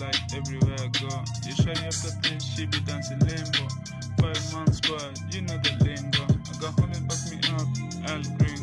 Like everywhere I go. You shiny the things, she be dancing limbo. Five months, but you know the lingo. I got honey back me up, and Green.